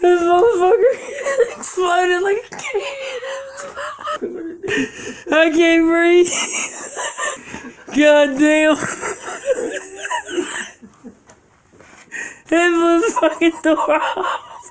This motherfucker exploded like a can. I can't breathe. God damn. It the fucking door off.